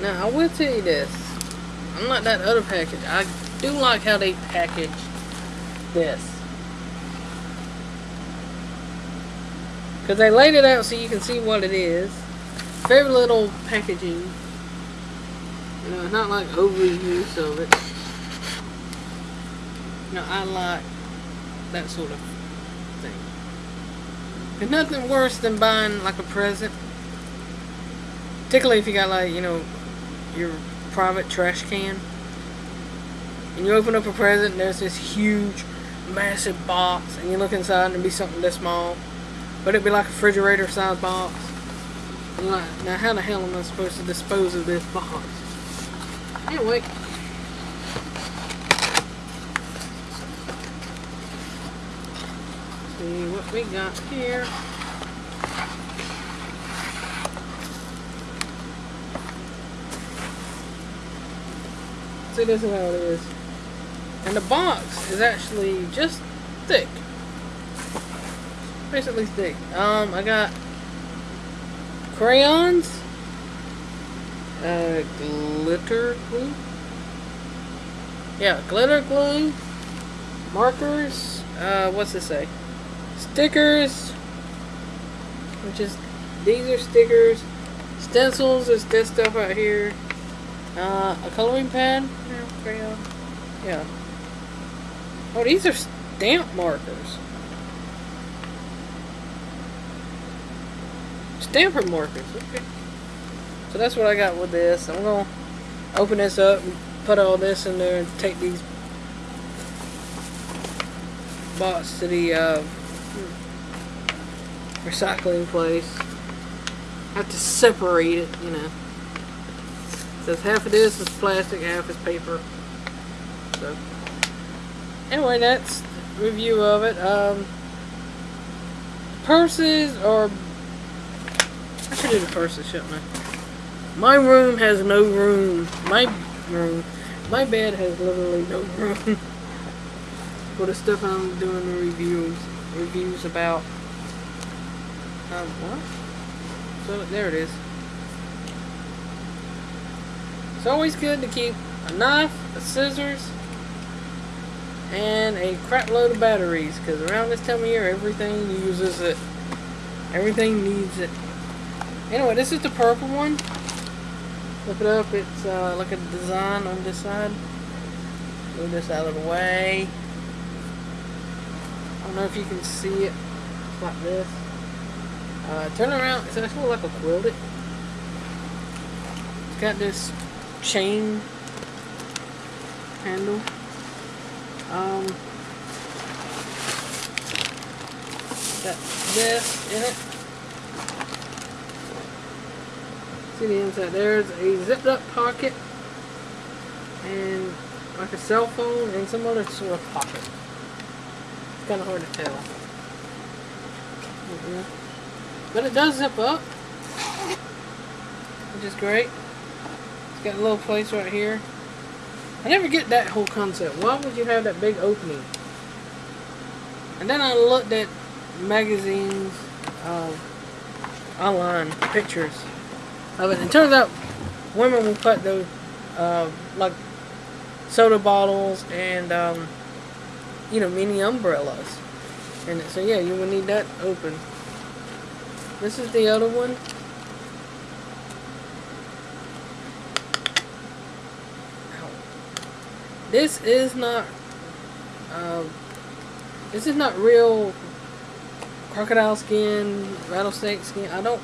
Now, I will tell you this. Unlike that other package, I do like how they package this. Because they laid it out so you can see what it is. Very little packaging. You know, not like overuse of it. Know, I like that sort of thing. There's nothing worse than buying like a present. Particularly if you got like, you know, your private trash can. And you open up a present and there's this huge, massive box. And you look inside and it'd be something this small. But it'd be like a refrigerator size box. Like, now how the hell am I supposed to dispose of this box? Anyway. See what we got here. See, this is how it is. And the box is actually just thick. Basically thick. Um, I got crayons, uh, glitter glue. Yeah, glitter glue, markers, uh, what's it say? Stickers, which is, these are stickers, stencils, is this stuff right here, uh, a coloring pad, yeah, crayon, yeah. Oh, these are stamp markers. Stamper markers, okay. So that's what I got with this. I'm going to open this up and put all this in there and take these box to the uh, recycling place. I have to separate it, you know. Half of this is plastic, half is paper. So, anyway, that's review of it. Um, purses are. I should do the purses, shouldn't I? My room has no room. My room. My bed has literally no room for the stuff I'm doing the reviews reviews about. Um, what? So there it is. It's always good to keep a knife, a scissors, and a crap load of batteries because around this time of year everything uses it. Everything needs it. Anyway, this is the purple one. Look it up, it's uh, like a design on this side. Move this out of the way. I don't know if you can see it. Like this. Uh, turn around, it's actually like a quilted. It's got this chain handle. Um, got this in it. See the inside. There's a zipped up pocket and like a cell phone and some other sort of pocket. It's kind of hard to tell. But it does zip up, which is great. Got a little place right here. I never get that whole concept. Why would you have that big opening? And then I looked at magazines, uh, online pictures of it. And it turns out women will put those, uh, like, soda bottles and, um, you know, mini umbrellas. And so, yeah, you would need that open. This is the other one. This is not, um, this is not real crocodile skin, rattlesnake skin. I don't,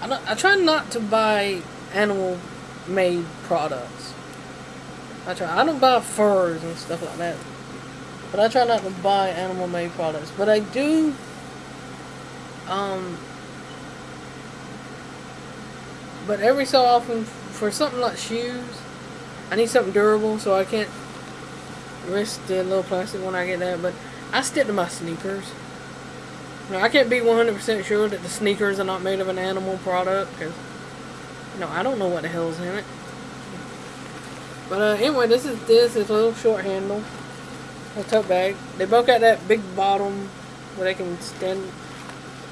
I don't, I try not to buy animal made products. I try, I don't buy furs and stuff like that. But I try not to buy animal made products. But I do, um, but every so often, for something like shoes, I need something durable, so I can't risk the little plastic when I get that, but I stick to my sneakers. Now, I can't be 100% sure that the sneakers are not made of an animal product, because, you know, I don't know what the hell's in it. But, uh, anyway, this is this. A little short handle. A tote bag. They both got that big bottom where they can stand,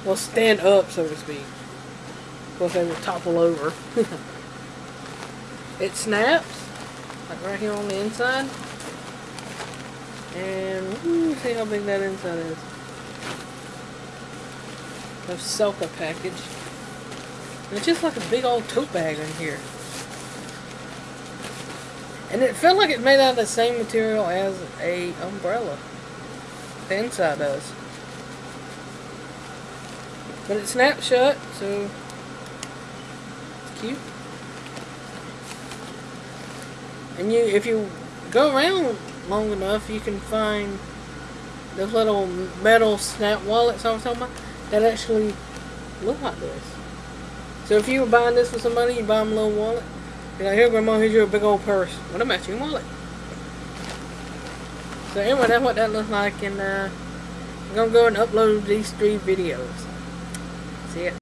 well, stand up, so to speak. Of they will topple over. It snaps, like right here on the inside. And ooh, see how big that inside is. The Selka package. And it's just like a big old tote bag in here. And it felt like it made out of the same material as a umbrella. The inside does. But it snaps shut, so it's cute. And you, if you go around long enough, you can find those little metal snap wallets I was talking about that actually look like this. So if you were buying this for somebody, you buy them a little wallet. You're like, here, Grandma, here's your big old purse with a matching wallet. So anyway, that's what that looks like, and uh, I'm gonna go and upload these three videos. See ya.